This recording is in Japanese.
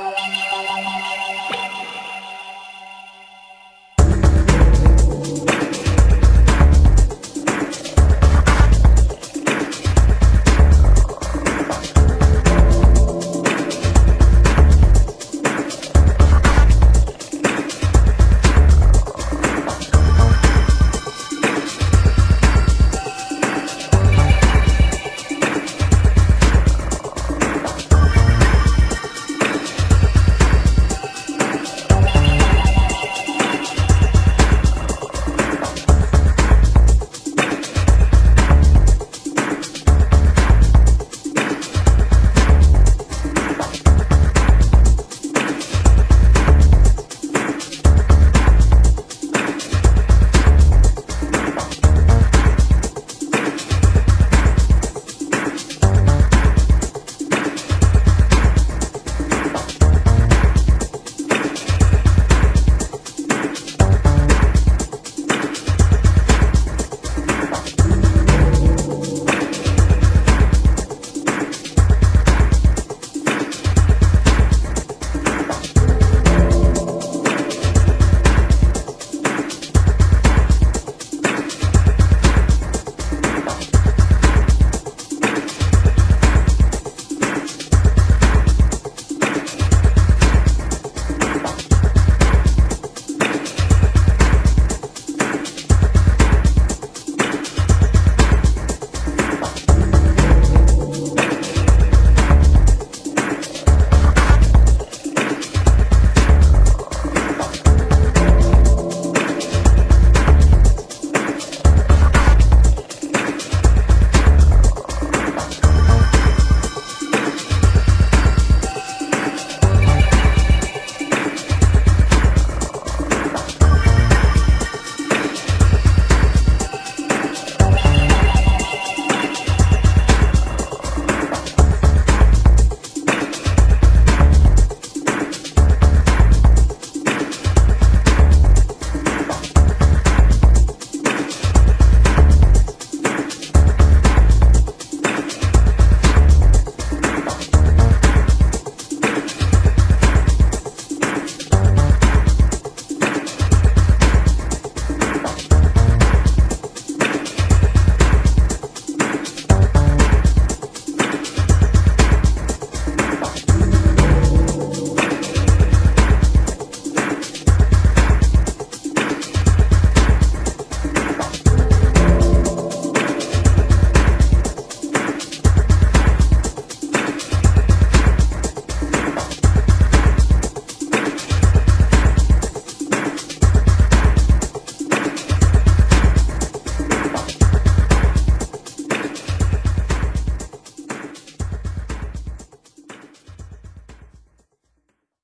なるほど。